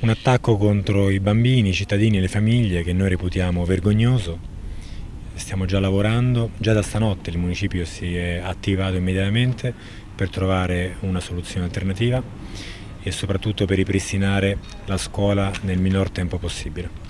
Un attacco contro i bambini, i cittadini e le famiglie che noi reputiamo vergognoso. Stiamo già lavorando, già da stanotte il municipio si è attivato immediatamente per trovare una soluzione alternativa e soprattutto per ripristinare la scuola nel minor tempo possibile.